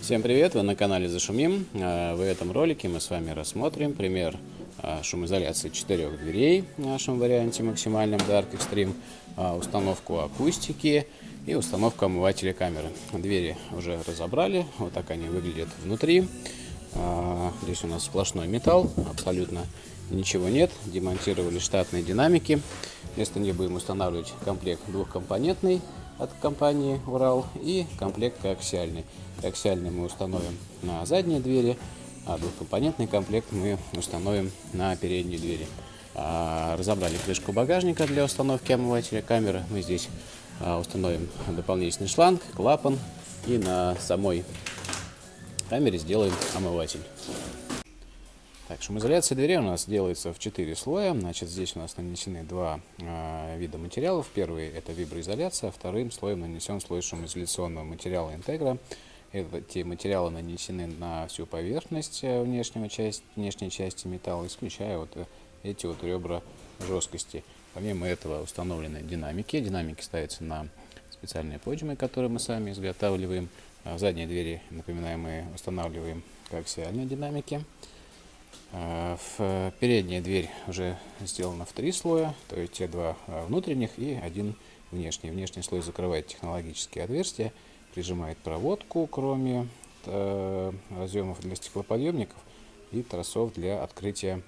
Всем привет, вы на канале Зашумим. Э, В этом ролике мы с вами рассмотрим пример э, шумоизоляции четырех дверей в нашем варианте максимальном Dark Extreme, э, установку акустики и установку омывателя камеры. Двери уже разобрали, вот так они выглядят внутри. Здесь у нас сплошной металл, абсолютно ничего нет. Демонтировали штатные динамики. Вместо них будем устанавливать комплект двухкомпонентный от компании Урал и комплект коаксиальный. Коаксиальный мы установим на задние двери, а двухкомпонентный комплект мы установим на передние двери. А, разобрали крышку багажника для установки омывателя камеры. Мы здесь а, установим дополнительный шланг, клапан и на самой камере сделаем омыватель. Так, шумоизоляция дверей у нас делается в 4 слоя. Значит, здесь у нас нанесены два э, вида материалов. Первый это виброизоляция, а вторым слоем нанесен слой шумоизоляционного материала интегра. Эти материалы нанесены на всю поверхность э, внешнего части, внешней части металла, исключая вот э, эти вот ребра жесткости. Помимо этого установлены динамики. Динамики ставятся на специальные подиумы, которые мы сами изготавливаем. А задние двери, напоминаем, мы устанавливаем коаксиальные динамики. А в передняя дверь уже сделана в три слоя, то есть те два а, внутренних и один внешний. Внешний слой закрывает технологические отверстия, прижимает проводку, кроме э, разъемов для стеклоподъемников и тросов для открытия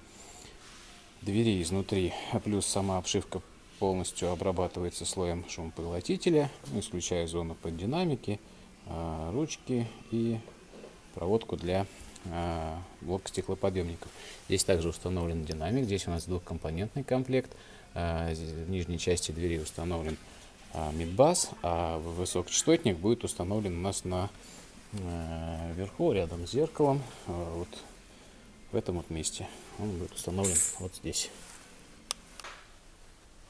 двери изнутри. Плюс сама обшивка полностью обрабатывается слоем шумопоглотителя, исключая зону под динамики, э, ручки и проводку для э, блока стеклоподъемников. Здесь также установлен динамик, здесь у нас двухкомпонентный комплект. В нижней части двери установлен мидбас, а высокочастотник будет установлен у нас на э, верху, рядом с зеркалом, э, вот в этом вот месте. Он будет установлен вот здесь.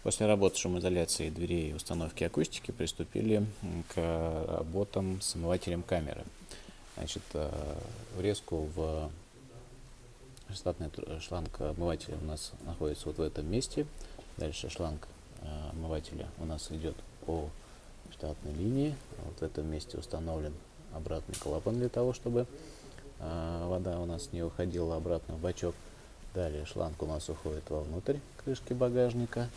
После работы шумоизоляции дверей и установки акустики приступили к работам с омывателем камеры. Значит, э, врезку в штатный шланг омывателя у нас находится вот в этом месте. Дальше шланг омывателя у нас идет по штатной линии. Вот в этом месте установлен обратный клапан для того, чтобы э, вода у нас не уходила обратно в бачок. Далее шланг у нас уходит вовнутрь крышки багажника.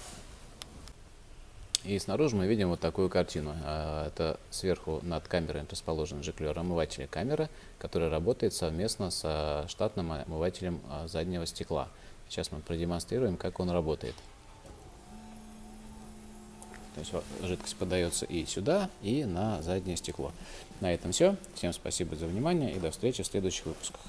И снаружи мы видим вот такую картину. Это сверху над камерой расположен жиклер омывателя камеры, который работает совместно с штатным омывателем заднего стекла. Сейчас мы продемонстрируем, как он работает. То есть жидкость подается и сюда, и на заднее стекло. На этом все. Всем спасибо за внимание и до встречи в следующих выпусках.